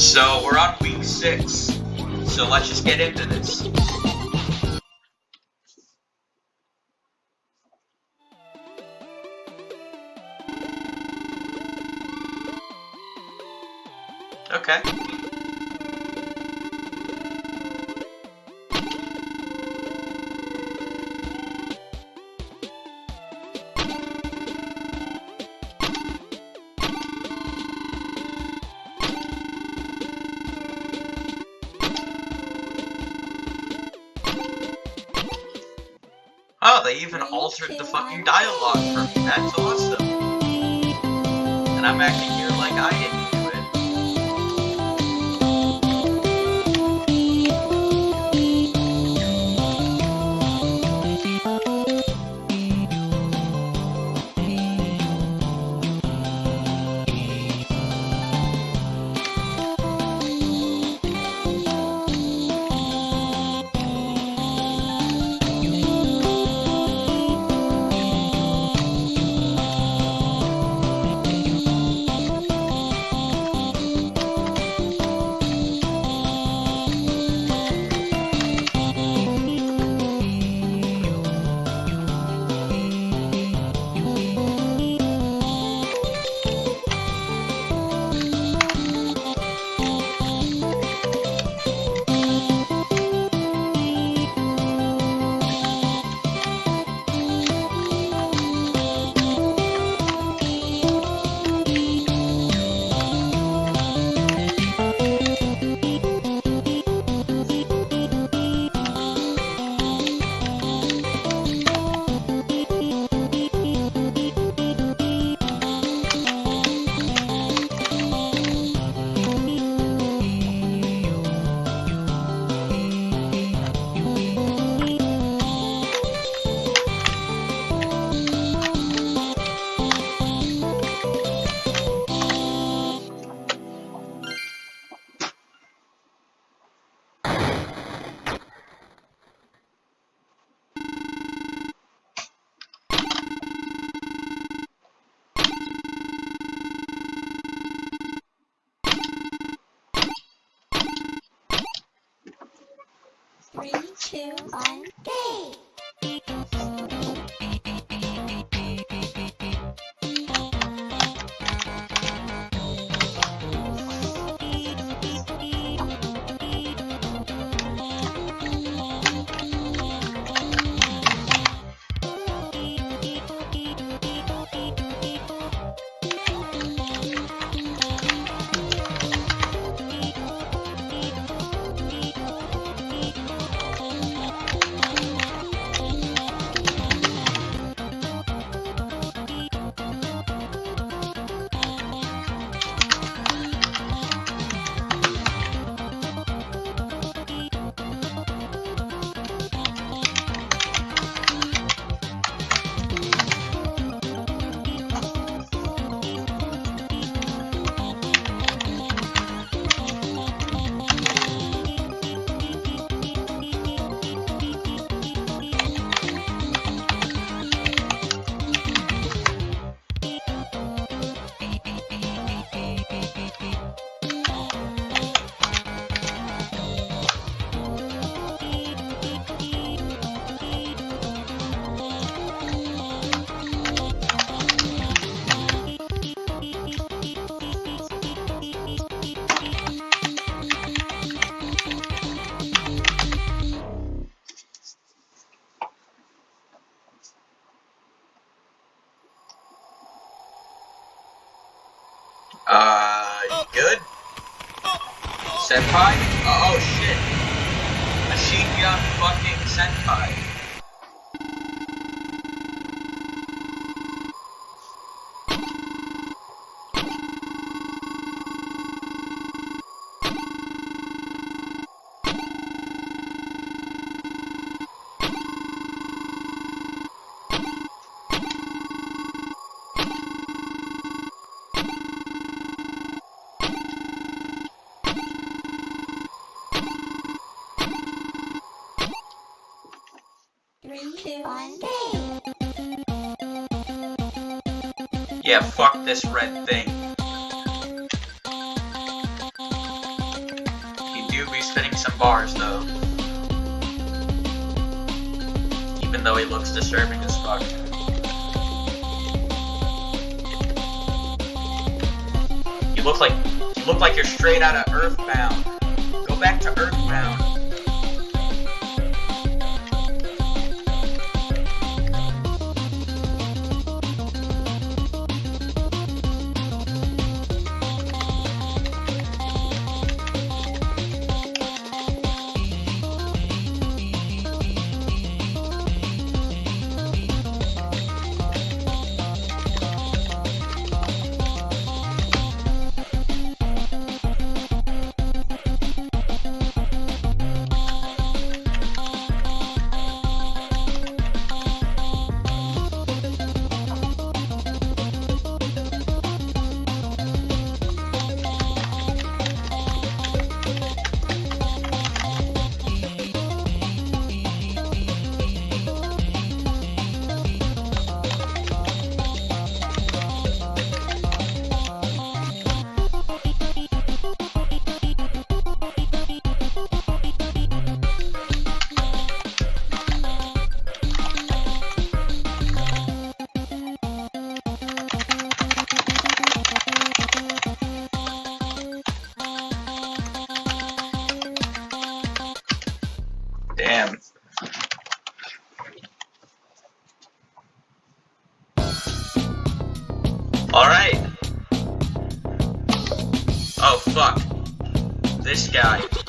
So we're on week six. So let's just get into this. Okay. Oh, they even altered the fucking dialogue for me. That's awesome. And I'm acting here like I didn't Three, two, one, go! Senpai? Oh, oh shit. Machine gun fucking senpai. Yeah, fuck this red thing. you do be spinning some bars, though. Even though he looks disturbing as fuck. You look like you look like you're straight out of Earthbound. Go back to Earthbound. Alright. Oh, fuck. This guy.